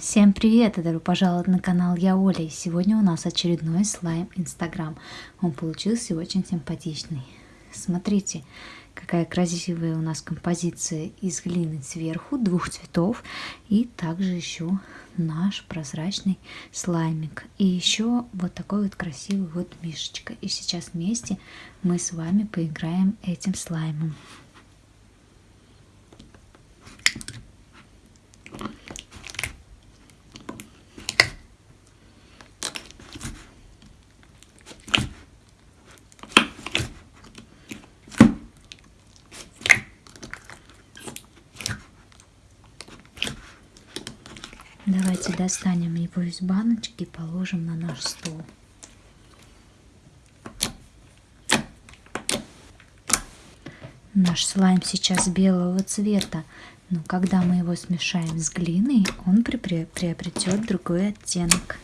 Всем привет и добро пожаловать на канал Я Оля. И сегодня у нас очередной слайм Инстаграм. Он получился очень симпатичный. Смотрите, какая красивая у нас композиция из глины сверху, двух цветов. И также еще наш прозрачный слаймик. И еще вот такой вот красивый вот мишечка. И сейчас вместе мы с вами поиграем этим слаймом. Давайте достанем его из баночки и положим на наш стол. Наш слайм сейчас белого цвета, но когда мы его смешаем с глиной, он приобретет другой оттенок.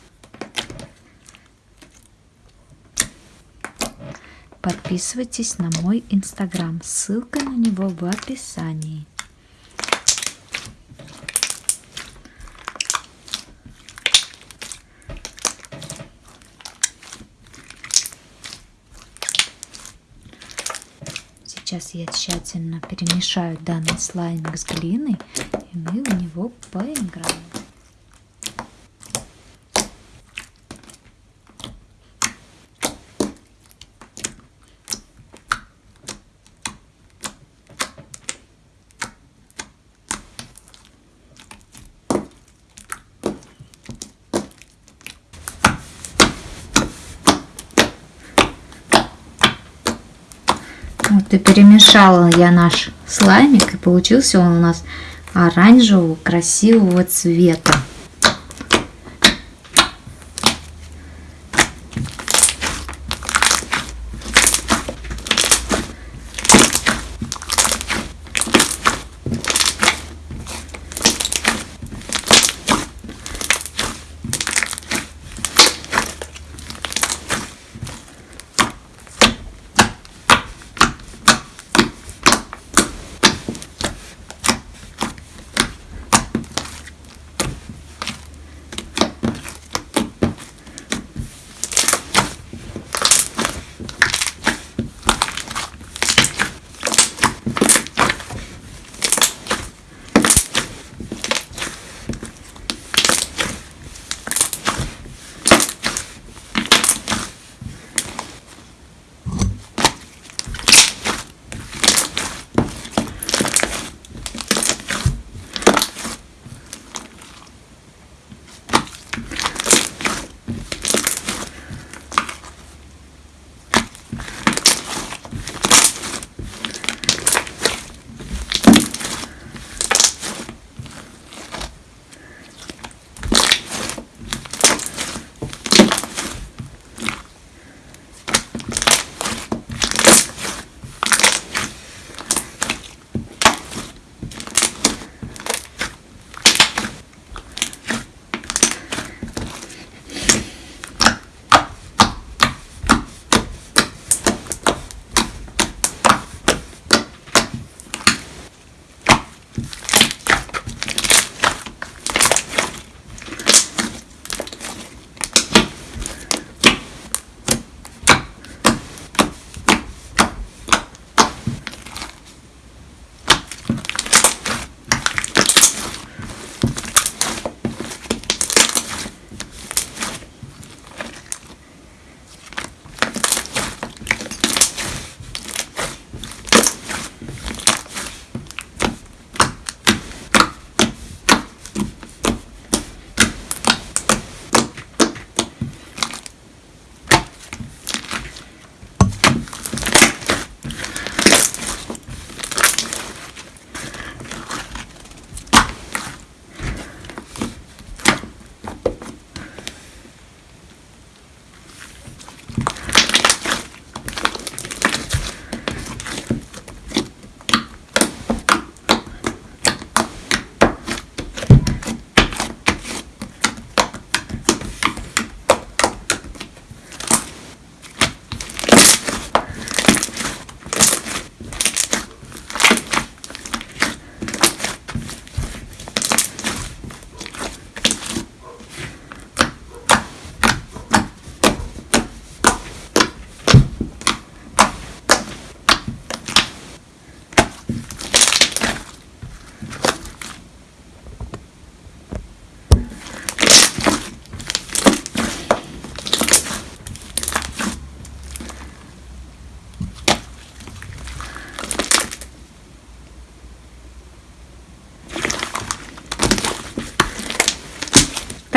Подписывайтесь на мой инстаграм, ссылка на него в описании. Сейчас я тщательно перемешаю данный слаймик с глиной, и мы в него поиграем. Вот и перемешала я наш слаймик, и получился он у нас оранжевого красивого цвета.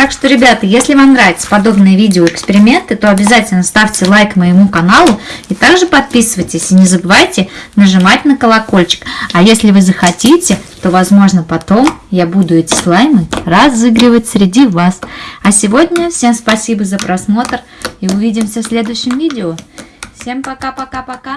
Так что, ребята, если вам нравятся подобные видео-эксперименты, то обязательно ставьте лайк моему каналу и также подписывайтесь. И не забывайте нажимать на колокольчик. А если вы захотите, то, возможно, потом я буду эти слаймы разыгрывать среди вас. А сегодня всем спасибо за просмотр и увидимся в следующем видео. Всем пока-пока-пока.